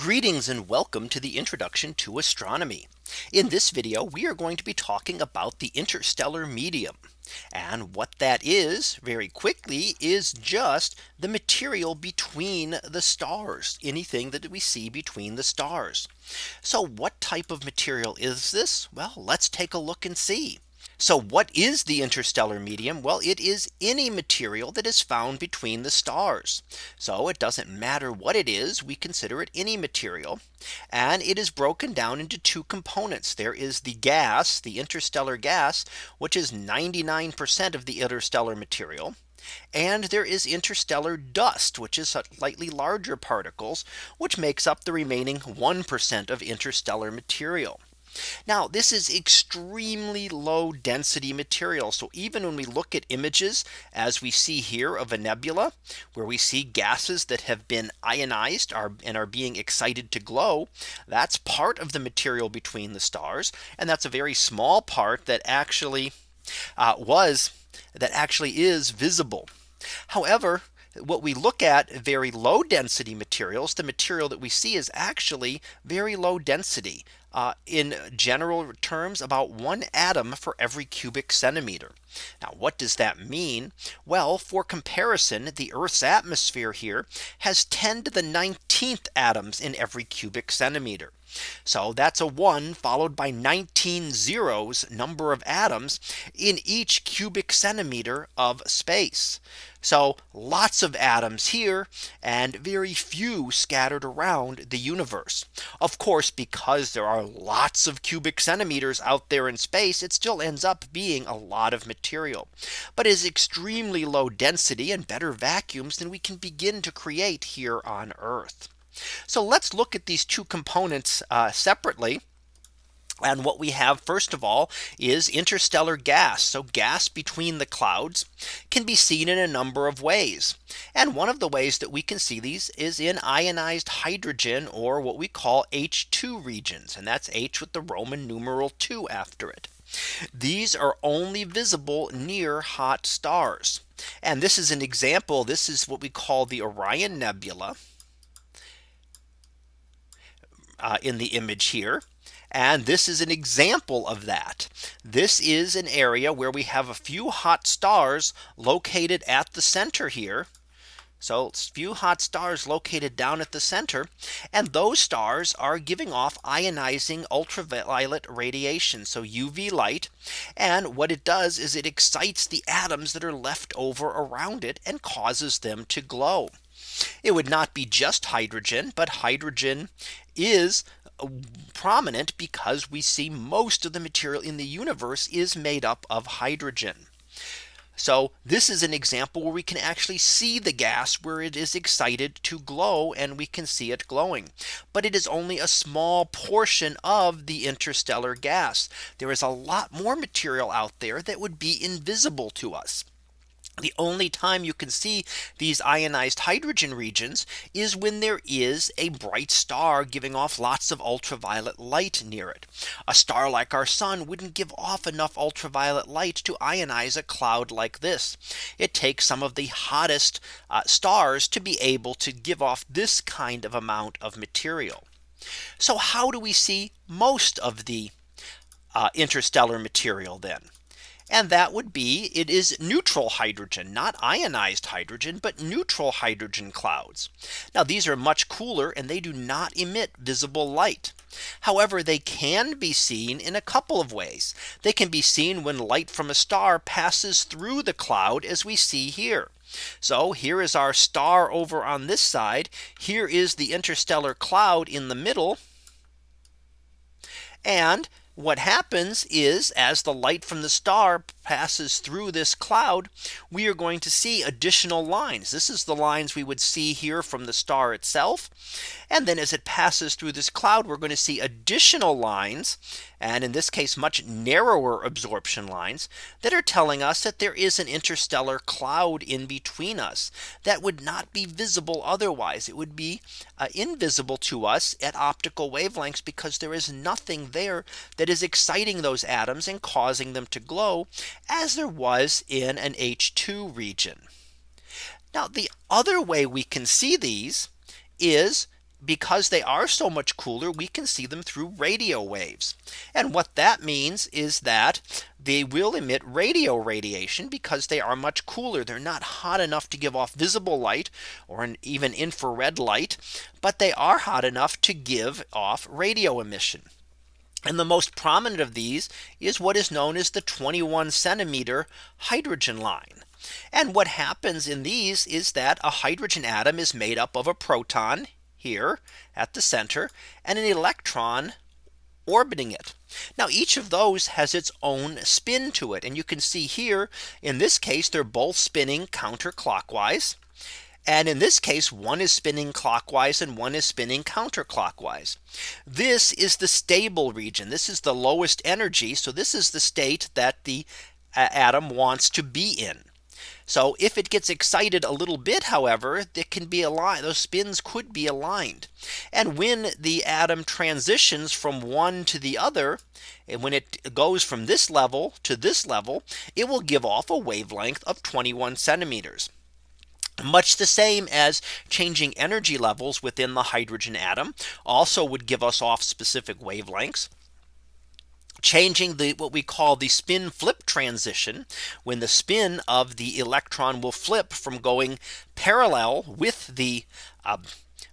Greetings and welcome to the introduction to astronomy. In this video, we are going to be talking about the interstellar medium. And what that is very quickly is just the material between the stars, anything that we see between the stars. So what type of material is this? Well, let's take a look and see. So what is the interstellar medium? Well, it is any material that is found between the stars. So it doesn't matter what it is, we consider it any material. And it is broken down into two components. There is the gas, the interstellar gas, which is 99% of the interstellar material. And there is interstellar dust, which is slightly larger particles, which makes up the remaining 1% of interstellar material. Now this is extremely low density material. So even when we look at images as we see here of a nebula where we see gases that have been ionized are and are being excited to glow. That's part of the material between the stars. And that's a very small part that actually uh, was that actually is visible. However, what we look at very low density materials, the material that we see is actually very low density uh, in general terms about one atom for every cubic centimeter. Now what does that mean? Well for comparison the Earth's atmosphere here has 10 to the 19th atoms in every cubic centimeter. So that's a 1 followed by 19 zeros number of atoms in each cubic centimeter of space. So lots of atoms here and very few scattered around the universe. Of course, because there are lots of cubic centimeters out there in space, it still ends up being a lot of material, but is extremely low density and better vacuums than we can begin to create here on Earth. So let's look at these two components uh, separately. And what we have first of all is interstellar gas. So gas between the clouds can be seen in a number of ways. And one of the ways that we can see these is in ionized hydrogen or what we call H II regions. And that's H with the Roman numeral 2 after it. These are only visible near hot stars. And this is an example. This is what we call the Orion Nebula. Uh, in the image here. And this is an example of that. This is an area where we have a few hot stars located at the center here. So a few hot stars located down at the center. And those stars are giving off ionizing ultraviolet radiation. So UV light. And what it does is it excites the atoms that are left over around it and causes them to glow. It would not be just hydrogen, but hydrogen is prominent because we see most of the material in the universe is made up of hydrogen. So this is an example where we can actually see the gas where it is excited to glow and we can see it glowing. But it is only a small portion of the interstellar gas. There is a lot more material out there that would be invisible to us. The only time you can see these ionized hydrogen regions is when there is a bright star giving off lots of ultraviolet light near it. A star like our sun wouldn't give off enough ultraviolet light to ionize a cloud like this. It takes some of the hottest uh, stars to be able to give off this kind of amount of material. So how do we see most of the uh, interstellar material then? And that would be it is neutral hydrogen, not ionized hydrogen, but neutral hydrogen clouds. Now these are much cooler and they do not emit visible light. However, they can be seen in a couple of ways. They can be seen when light from a star passes through the cloud as we see here. So here is our star over on this side. Here is the interstellar cloud in the middle. And what happens is as the light from the star passes through this cloud, we are going to see additional lines. This is the lines we would see here from the star itself. And then as it passes through this cloud, we're going to see additional lines. And in this case, much narrower absorption lines that are telling us that there is an interstellar cloud in between us that would not be visible otherwise. It would be uh, invisible to us at optical wavelengths because there is nothing there that is exciting those atoms and causing them to glow as there was in an H II region. Now the other way we can see these is because they are so much cooler, we can see them through radio waves. And what that means is that they will emit radio radiation because they are much cooler. They're not hot enough to give off visible light or even infrared light, but they are hot enough to give off radio emission. And the most prominent of these is what is known as the 21 centimeter hydrogen line. And what happens in these is that a hydrogen atom is made up of a proton here at the center and an electron orbiting it. Now each of those has its own spin to it. And you can see here in this case, they're both spinning counterclockwise. And in this case, one is spinning clockwise and one is spinning counterclockwise. This is the stable region. This is the lowest energy. So this is the state that the atom wants to be in. So if it gets excited a little bit, however, that can be aligned, those spins could be aligned. And when the atom transitions from one to the other, and when it goes from this level to this level, it will give off a wavelength of 21 centimeters much the same as changing energy levels within the hydrogen atom also would give us off specific wavelengths changing the what we call the spin flip transition when the spin of the electron will flip from going parallel with the uh,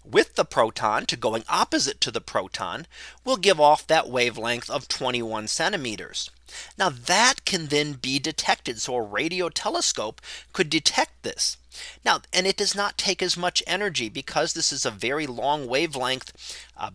with the proton to going opposite to the proton will give off that wavelength of 21 centimeters. Now that can then be detected. So a radio telescope could detect this. Now and it does not take as much energy because this is a very long wavelength uh,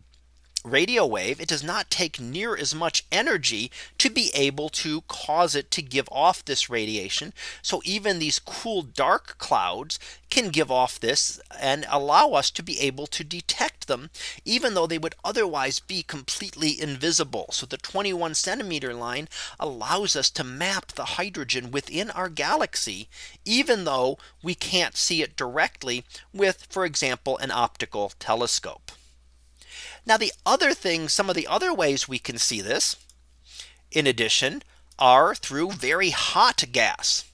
radio wave, it does not take near as much energy to be able to cause it to give off this radiation. So even these cool dark clouds can give off this and allow us to be able to detect them, even though they would otherwise be completely invisible. So the 21 centimeter line allows us to map the hydrogen within our galaxy, even though we can't see it directly with, for example, an optical telescope. Now the other thing, some of the other ways we can see this, in addition, are through very hot gas.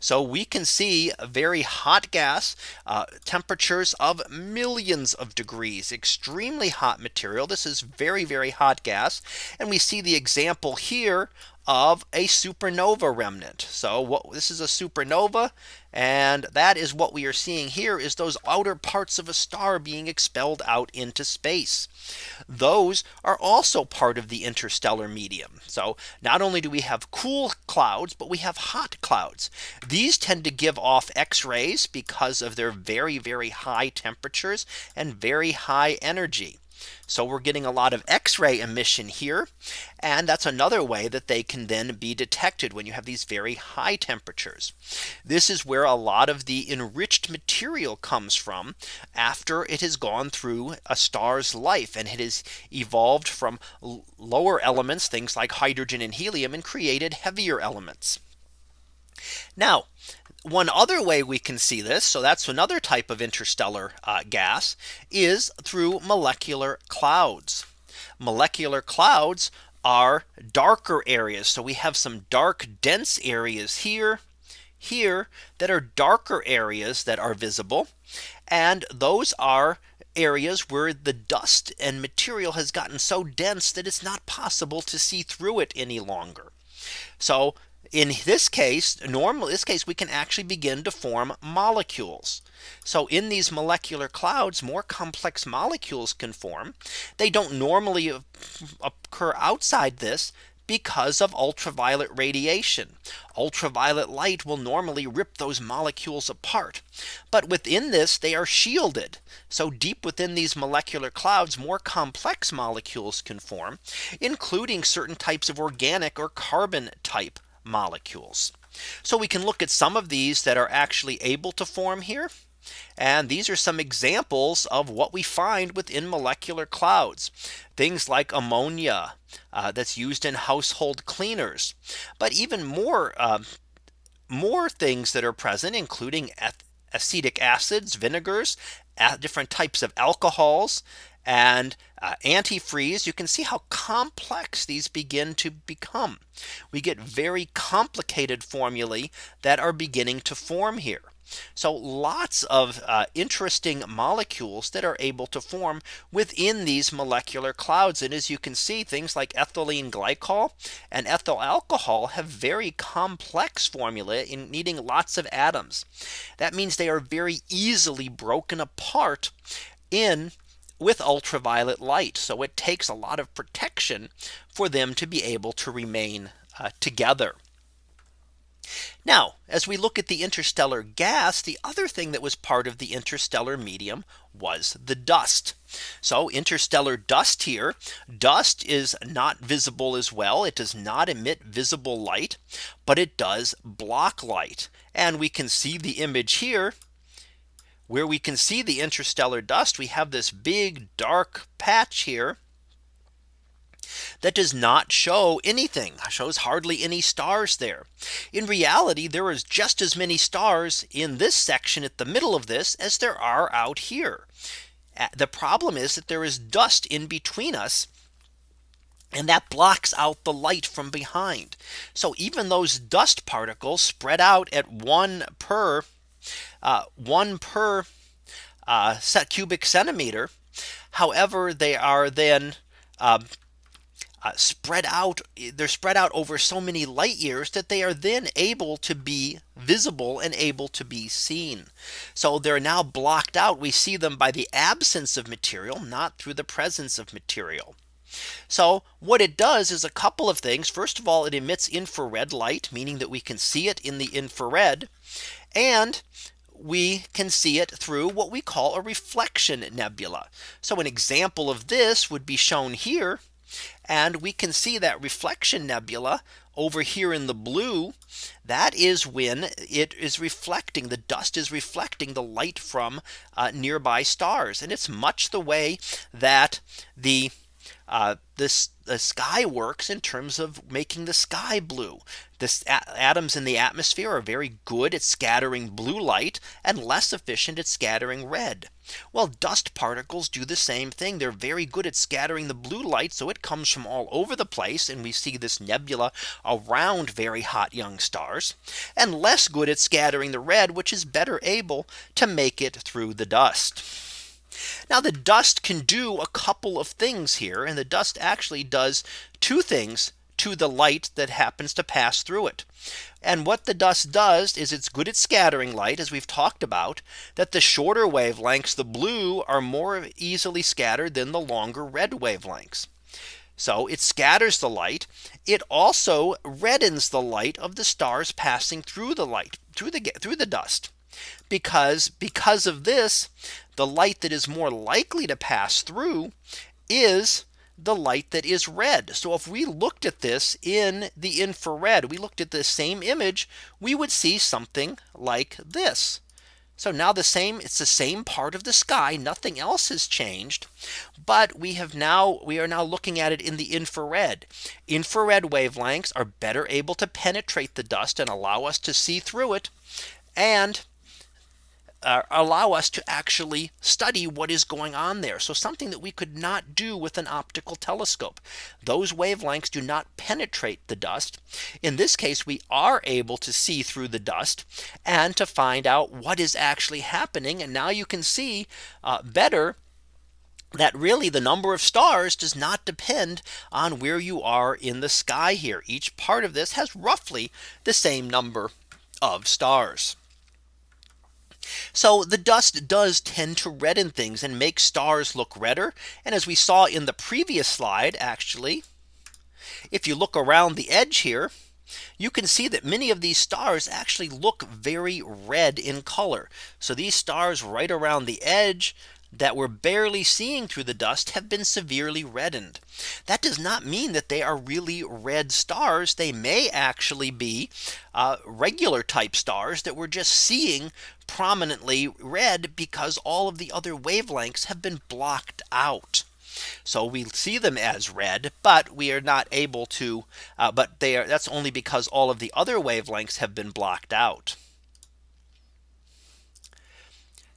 So we can see very hot gas uh, temperatures of millions of degrees extremely hot material. This is very very hot gas. And we see the example here of a supernova remnant. So what this is a supernova. And that is what we are seeing here is those outer parts of a star being expelled out into space. Those are also part of the interstellar medium. So not only do we have cool clouds, but we have hot clouds. These tend to give off X rays because of their very, very high temperatures and very high energy. So we're getting a lot of X-ray emission here. And that's another way that they can then be detected when you have these very high temperatures. This is where a lot of the enriched material comes from after it has gone through a star's life and it has evolved from lower elements, things like hydrogen and helium and created heavier elements. Now, one other way we can see this. So that's another type of interstellar uh, gas is through molecular clouds. Molecular clouds are darker areas. So we have some dark dense areas here here that are darker areas that are visible. And those are areas where the dust and material has gotten so dense that it's not possible to see through it any longer. So in this case, normal this case, we can actually begin to form molecules. So in these molecular clouds, more complex molecules can form. They don't normally occur outside this because of ultraviolet radiation. Ultraviolet light will normally rip those molecules apart. But within this, they are shielded. So deep within these molecular clouds, more complex molecules can form, including certain types of organic or carbon type molecules. So we can look at some of these that are actually able to form here. And these are some examples of what we find within molecular clouds. Things like ammonia uh, that's used in household cleaners. But even more uh, more things that are present, including acetic acids, vinegars, different types of alcohols, and uh, antifreeze, you can see how complex these begin to become. We get very complicated formulae that are beginning to form here. So lots of uh, interesting molecules that are able to form within these molecular clouds. And as you can see, things like ethylene glycol and ethyl alcohol have very complex formula in needing lots of atoms. That means they are very easily broken apart in with ultraviolet light. So it takes a lot of protection for them to be able to remain uh, together. Now, as we look at the interstellar gas, the other thing that was part of the interstellar medium was the dust. So interstellar dust here, dust is not visible as well. It does not emit visible light, but it does block light. And we can see the image here where we can see the interstellar dust. We have this big dark patch here that does not show anything shows hardly any stars there. In reality, there is just as many stars in this section at the middle of this as there are out here. The problem is that there is dust in between us and that blocks out the light from behind. So even those dust particles spread out at one per uh, one per uh, cubic centimeter. However, they are then uh, uh, spread out they're spread out over so many light years that they are then able to be visible and able to be seen. So they're now blocked out. We see them by the absence of material, not through the presence of material. So what it does is a couple of things. First of all, it emits infrared light, meaning that we can see it in the infrared. And we can see it through what we call a reflection nebula. So an example of this would be shown here and we can see that reflection nebula over here in the blue. That is when it is reflecting the dust is reflecting the light from uh, nearby stars. And it's much the way that the uh, this the sky works in terms of making the sky blue. The atoms in the atmosphere are very good at scattering blue light and less efficient at scattering red. Well, dust particles do the same thing. They're very good at scattering the blue light. So it comes from all over the place. And we see this nebula around very hot young stars and less good at scattering the red, which is better able to make it through the dust. Now the dust can do a couple of things here and the dust actually does two things to the light that happens to pass through it. And what the dust does is it's good at scattering light as we've talked about that the shorter wavelengths the blue are more easily scattered than the longer red wavelengths. So it scatters the light. It also reddens the light of the stars passing through the light through the through the dust because because of this the light that is more likely to pass through is the light that is red. So if we looked at this in the infrared, we looked at the same image, we would see something like this. So now the same it's the same part of the sky nothing else has changed but we have now we are now looking at it in the infrared infrared wavelengths are better able to penetrate the dust and allow us to see through it and uh, allow us to actually study what is going on there. So something that we could not do with an optical telescope. Those wavelengths do not penetrate the dust. In this case, we are able to see through the dust and to find out what is actually happening. And now you can see uh, better that really the number of stars does not depend on where you are in the sky here. Each part of this has roughly the same number of stars. So the dust does tend to redden things and make stars look redder. And as we saw in the previous slide, actually, if you look around the edge here, you can see that many of these stars actually look very red in color. So these stars right around the edge that we're barely seeing through the dust have been severely reddened. That does not mean that they are really red stars. They may actually be uh, regular type stars that we're just seeing prominently red because all of the other wavelengths have been blocked out. So we see them as red, but we are not able to uh, but they are that's only because all of the other wavelengths have been blocked out.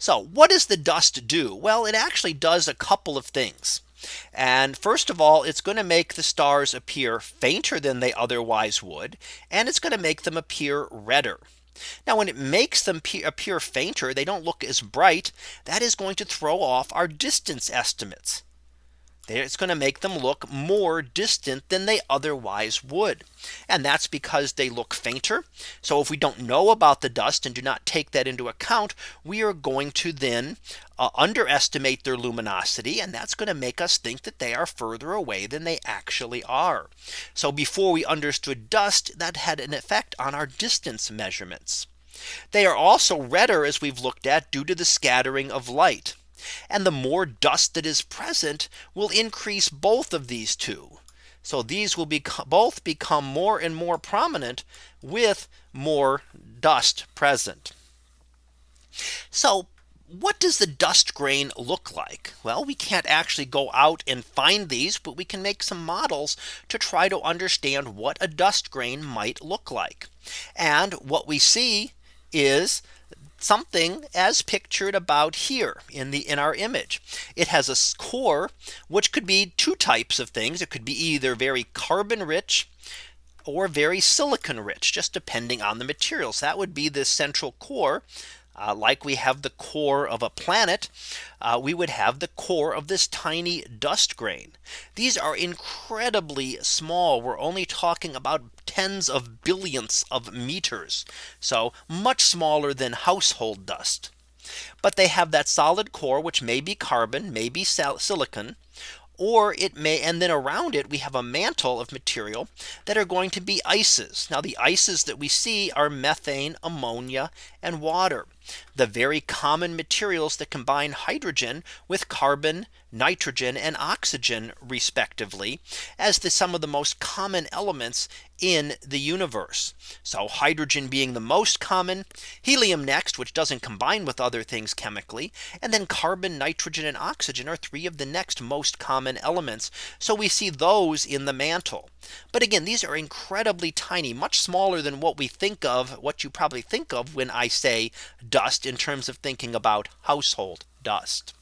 So what does the dust do? Well, it actually does a couple of things. And first of all, it's going to make the stars appear fainter than they otherwise would. And it's going to make them appear redder. Now when it makes them appear fainter, they don't look as bright. That is going to throw off our distance estimates. It's going to make them look more distant than they otherwise would. And that's because they look fainter. So if we don't know about the dust and do not take that into account, we are going to then uh, underestimate their luminosity. And that's going to make us think that they are further away than they actually are. So before we understood dust, that had an effect on our distance measurements. They are also redder as we've looked at due to the scattering of light. And the more dust that is present will increase both of these two. So these will be both become more and more prominent with more dust present. So what does the dust grain look like? Well, we can't actually go out and find these, but we can make some models to try to understand what a dust grain might look like. And what we see is something as pictured about here in the in our image. It has a core which could be two types of things. It could be either very carbon rich or very silicon rich just depending on the materials. That would be the central core uh, like we have the core of a planet, uh, we would have the core of this tiny dust grain. These are incredibly small. We're only talking about tens of billionths of meters. So much smaller than household dust. But they have that solid core, which may be carbon, may be silicon, or it may and then around it we have a mantle of material that are going to be ices. Now the ices that we see are methane, ammonia and water the very common materials that combine hydrogen with carbon, nitrogen and oxygen respectively as the some of the most common elements in the universe. So hydrogen being the most common, helium next, which doesn't combine with other things chemically, and then carbon, nitrogen and oxygen are three of the next most common elements. So we see those in the mantle. But again, these are incredibly tiny, much smaller than what we think of what you probably think of when I say dust in terms of thinking about household dust.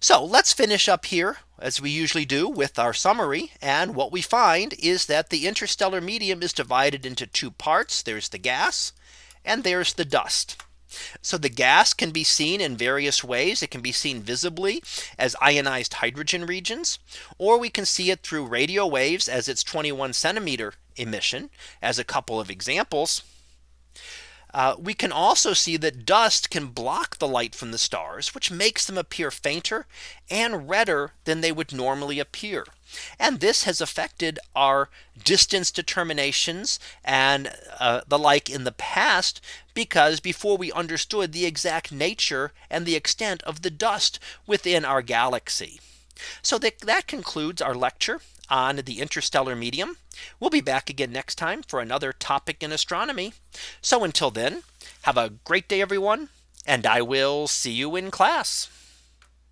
So let's finish up here as we usually do with our summary. And what we find is that the interstellar medium is divided into two parts. There's the gas and there's the dust. So the gas can be seen in various ways. It can be seen visibly as ionized hydrogen regions, or we can see it through radio waves as its 21 centimeter emission as a couple of examples. Uh, we can also see that dust can block the light from the stars, which makes them appear fainter and redder than they would normally appear. And this has affected our distance determinations and uh, the like in the past, because before we understood the exact nature and the extent of the dust within our galaxy. So that, that concludes our lecture on the interstellar medium. We'll be back again next time for another topic in astronomy. So until then, have a great day, everyone, and I will see you in class.